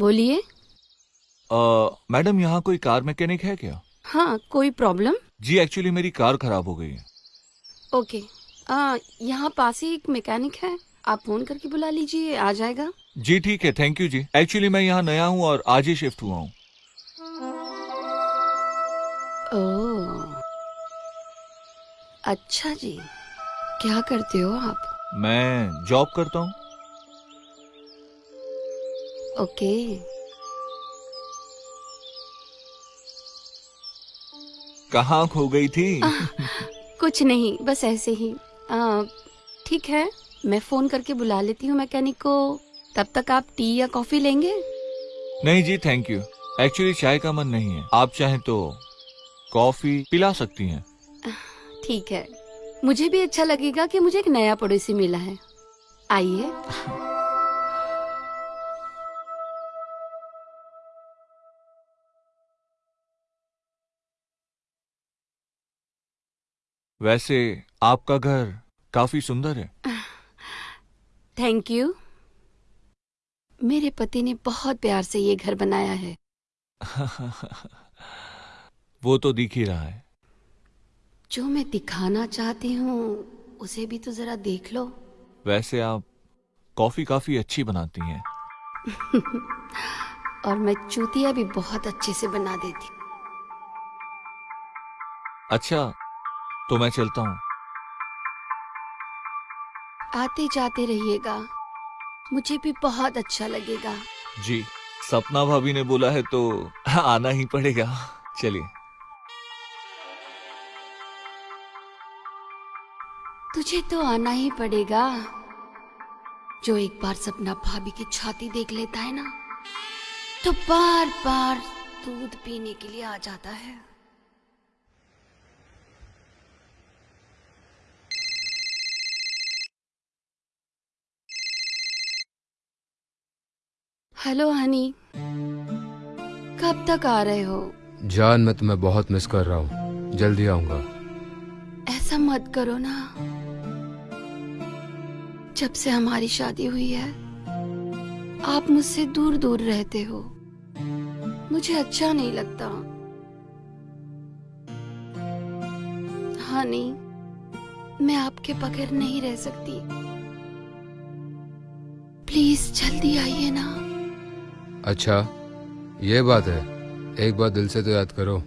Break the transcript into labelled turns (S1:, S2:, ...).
S1: बोलिए। मैडम यहाँ कोई कार मैकेनिक है क्या?
S2: हाँ कोई प्रॉब्लम?
S1: जी एक्चुअली मेरी कार खराब हो गई है।
S2: ओके। यहाँ पास ही एक मैकेनिक है। आप फ़ोन करके बुला लीजिए आ जाएगा।
S1: जी ठीक है थैंक यू जी। एक्चुअली मैं यहाँ नया हूँ और आज ही शिफ्ट हुआ हूँ।
S2: अच्छा जी। क्या करते हो आप?
S1: मैं जॉब करता हूँ।
S2: ओके।
S1: कहाँ खो गई थी?
S2: आ, कुछ नहीं बस ऐसे ही। ठीक है मैं फ़ोन करके बुला लेती हूँ मैकेनिक को। तब तक आप टी या कॉफ़ी लेंगे?
S1: नहीं जी थैंक यू एक्चुअली चाय का मन नहीं है। आप चाहें तो कॉफ़ी पिला सकती हैं।
S2: ठीक है। मुझे भी अच्छा लगेगा कि मुझे एक नया पड़ोसी मिला है। आइए।
S1: वैसे आपका घर काफ़ी सुंदर है।
S2: थैंक यू मेरे पति ने बहुत प्यार से ये घर बनाया है।
S1: वो तो दिख ही रहा है।
S2: जो मैं दिखाना चाहती हूँ उसे भी तो जरा देख लो।
S1: वैसे आप कॉफ़ी काफ़ी अच्छी बनाती हैं।
S2: और मैं चूतिया भी बहुत अच्छे से बना देती
S1: अच्छा तो मैं चलता हूँ।
S2: आते जाते रहिएगा। मुझे भी बहुत अच्छा लगेगा।
S1: जी सपना भाभी ने बोला है तो आना ही पड़ेगा। चलिए।
S2: तुझे तो आना ही पड़ेगा। जो एक बार सपना भाभी की छाती देख लेता है ना तो बार बार दूध पीने के लिए आ जाता है। Hello honey. कब तक आ रहे हो?
S3: जान मैं तुम्हें बहुत मिस कर रहा हूँ। जल्दी आऊँगा।
S2: ऐसा मत करो ना। जब से हमारी शादी हुई है आप मुझसे दूर दूर रहते हो। मुझे अच्छा नहीं लगता। हाँ नहीं मैं आपके बगैर नहीं रह सकती। प्लीज़ जल्दी आइए ना।
S3: अच्छा ये बात है। एक बार दिल से तो याद करो।